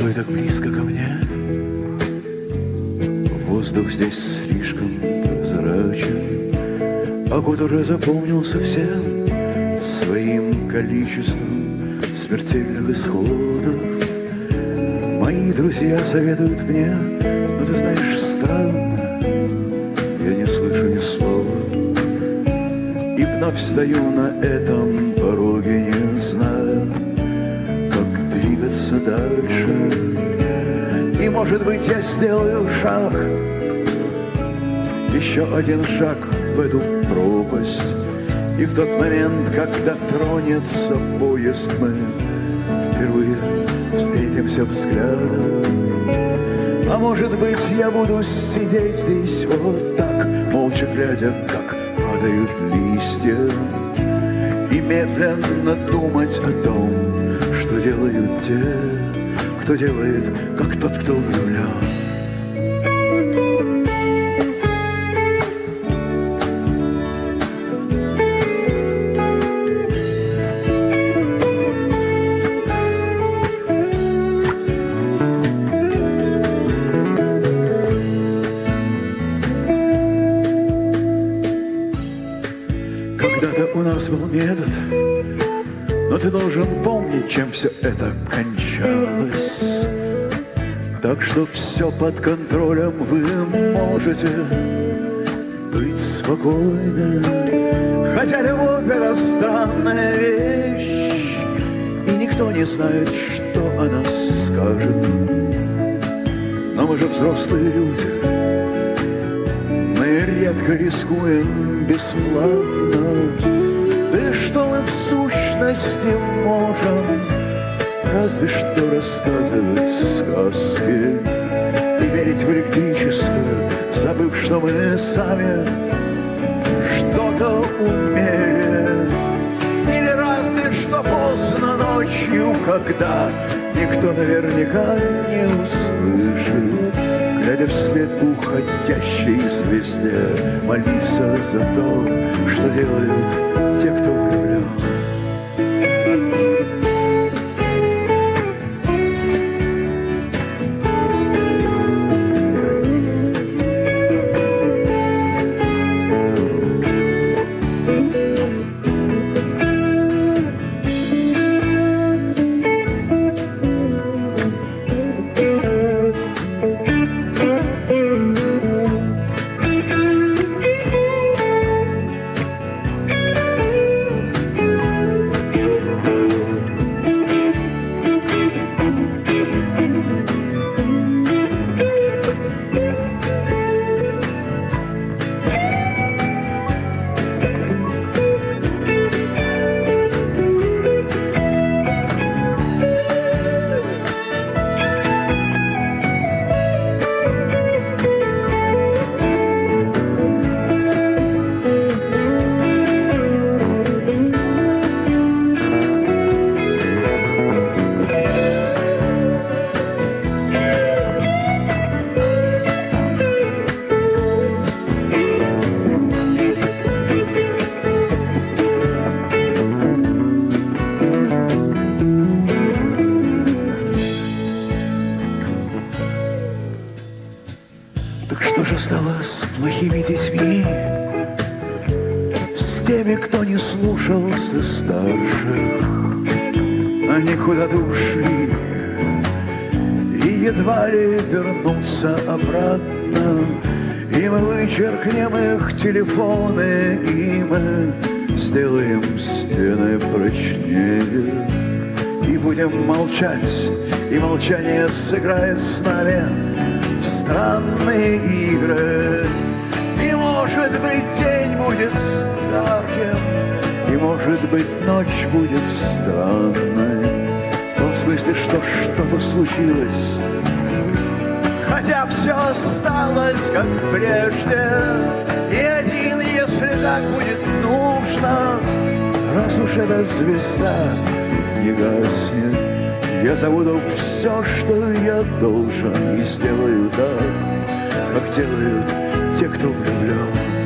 тобой так близко ко мне. Воздух здесь слишком прозрачен, А год уже запомнился всем Своим количеством смертельных исходов. Мои друзья советуют мне, но ты знаешь, странно, Я не слышу ни слова, и вновь стою на этом пороге не двигаться дальше. И, может быть, я сделаю шаг, еще один шаг в эту пропасть. И в тот момент, когда тронется поезд, мы впервые встретимся взглядом. А может быть, я буду сидеть здесь вот так, молча глядя, как падают листья, и медленно думать о том, что делают те, кто делает, как тот, кто влюблен. Когда-то у нас был метод, но ты должен помнить, чем все это кончалось. Так что все под контролем вы можете быть спокойны. Хотя любовь это странная вещь, и никто не знает, что она скажет. Но мы же взрослые люди, мы редко рискуем бесплатно. Что мы в сущности можем? Разве что рассказывать сказки И верить в электричество, забыв, что мы сами что-то умели. Или разве что поздно ночью, когда никто наверняка не услышит, Глядя вслед уходящей звезде, молиться за то, что делают те, кто плохими детьми? С теми, кто не слушался старших? Они куда-то ушли И едва ли вернутся обратно И мы вычеркнем их телефоны И мы сделаем стены прочнее И будем молчать И молчание сыграет с нами странные игры. Может быть день будет ярким, и может быть ночь будет странной. В том смысле, что что-то случилось, хотя все осталось как прежде. И один, если так будет нужно, раз уж эта звезда не гаснет, я забуду все, что я должен, и сделаю так, как делают те, кто влюблен.